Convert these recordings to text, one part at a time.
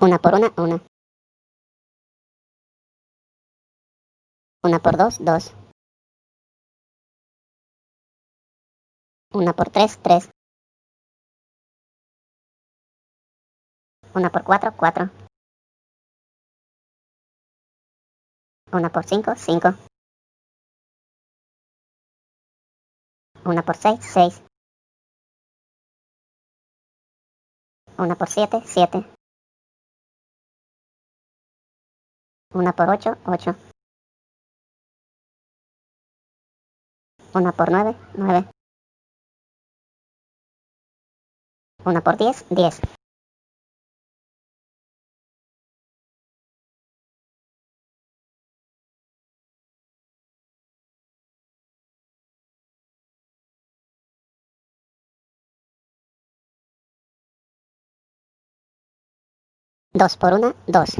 Una por una, una. Una por dos, dos. Una por tres, tres. Una por cuatro, cuatro. Una por cinco, cinco. Una por seis, seis. Una por siete, siete. Una por ocho, ocho. Una por nueve, nueve. Una por diez, diez. Dos por una, dos.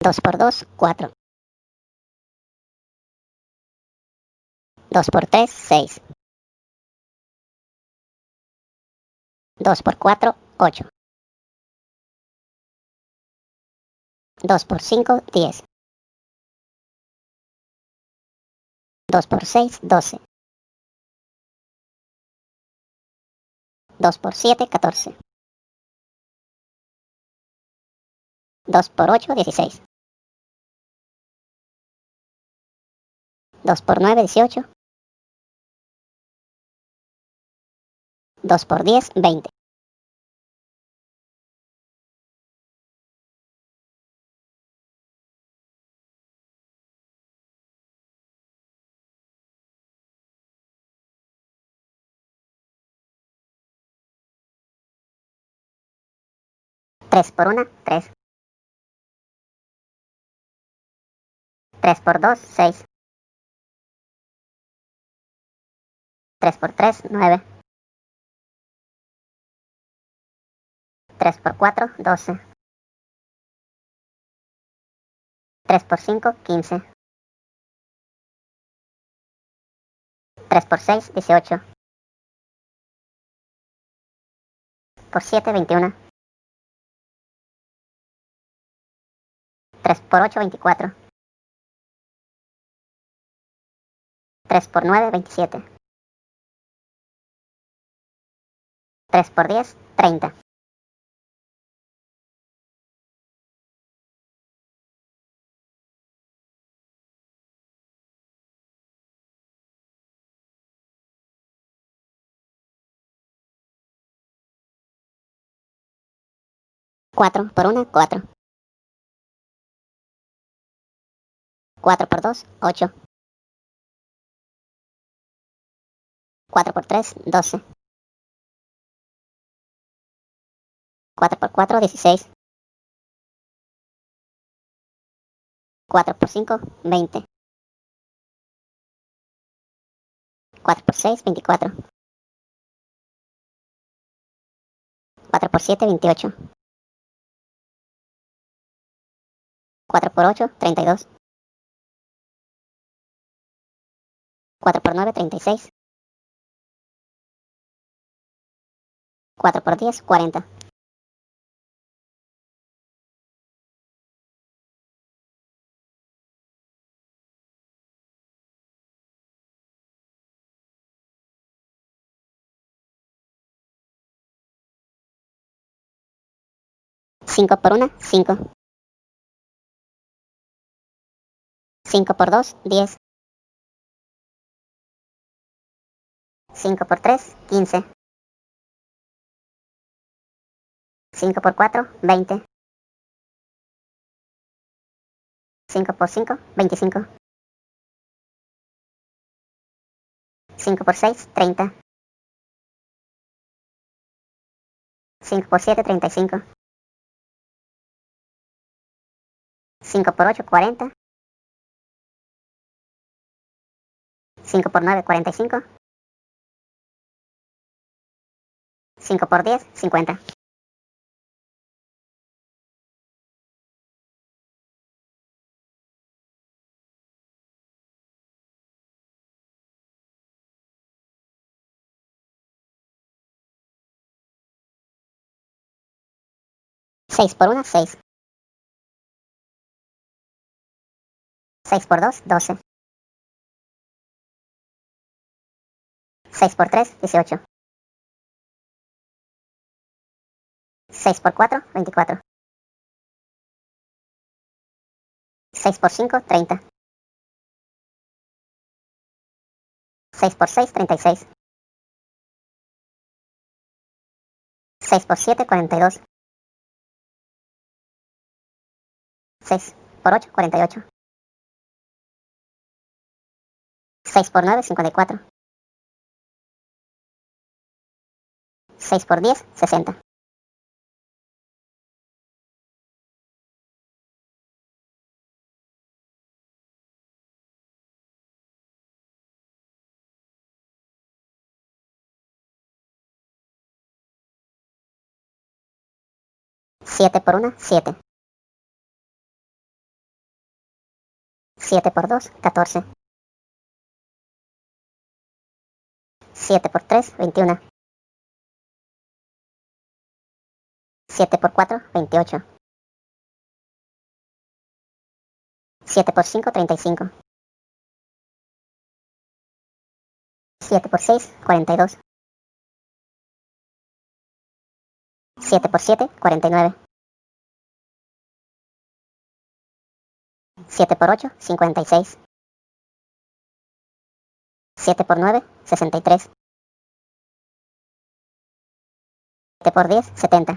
Dos por dos, cuatro. Dos por tres, seis. Dos por cuatro, ocho. Dos por cinco, diez. Dos por seis, doce. Dos por siete, catorce. Dos por ocho, dieciséis. Dos por nueve, dieciocho. Dos por diez, veinte. Tres por una, tres. Tres por dos, seis. Tres por tres, nueve. Tres por cuatro, doce. Tres por cinco, quince. Tres por seis, dieciocho. Por siete, veintiuno. 3 por 8, 24. 3 por 9, 27. 3 por 10, 30. Cuatro por una, cuatro. 4 por 2, 8. 4 por 3, 12. 4 por 4, 16. 4 por 5, 20. 4 por 6, 24. 4 por 7, 28. 4 por 8, 32. 4 por 9, 36. 4 por 10, 40. Cinco por una, cinco. Cinco por dos, diez. 5 por 3, 15. 5 por 4, 20. 5 por 5, 25. 5 por 6, 30. 5 por 7, 35. 5 por 8, 40. 5 por 9, 45. 5 por 10, 50. 6 por 1, 6. 6 por 2, 12. 6 por 3, 18. 6 por 4, 24. 6 por 5, 30. 6 por 6, 36. 6 por 7, 42. 6 por 8, 48. 6 por 9, 54. 6 por 10, 60. 7 por 1, 7. 7 por 2, 14. 7 por 3, 21. 7 por 4, 28. 7 por 5, 35. 7 por 6, 42. 7 por 7, 49. 7 por 8, 56. 7 por 9, 63. 7 por 10, 70.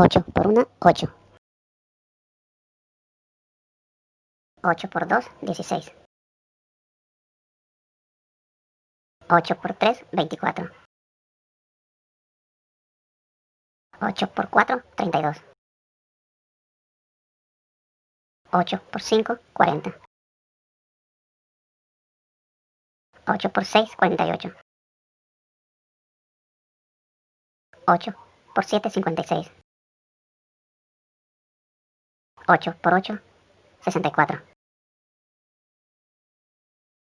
8 por 1, 8. 8 por 2, 16. 8 por 3, 24. 8 por 4, 32. 8 por 5, 40. 8 por 6, 48. 8 por 7, 56. 8 por 8, 64.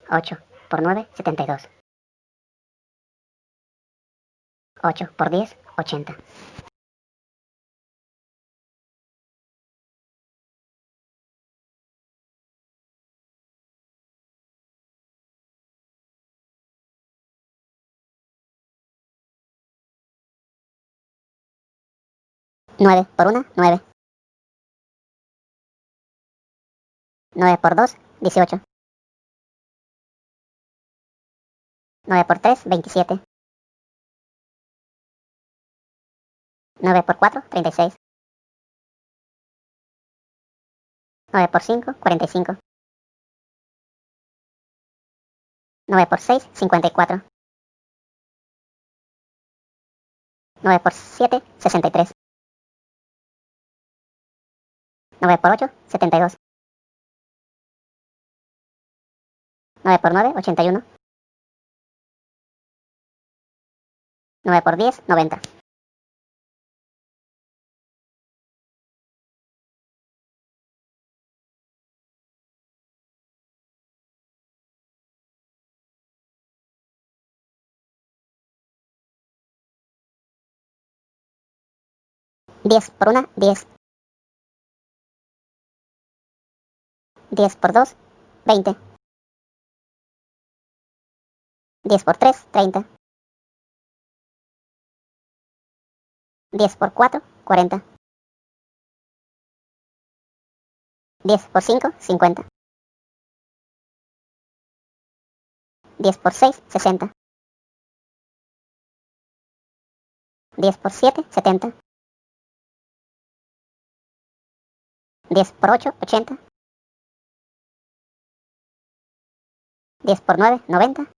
8 por 9, 72. 8 por 10, 80. Nueve por una, nueve. 9 por 2, 18. 9 por 3, 27. 9 por 4, 36. 9 por 5, 45. 9 por 6, 54. 9 por 7, 63. 9 por 8, 72. 9 por 9, 81. 9 por 10, 90. Diez por una, diez. Diez por dos, veinte. 10 por 3, 30. 10 por 4, 40. 10 por 5, 50. 10 por 6, 60. 10 por 7, 70. 10 por 8, 80. 10 por 9, 90.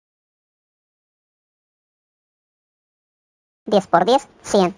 10 por 10, 100.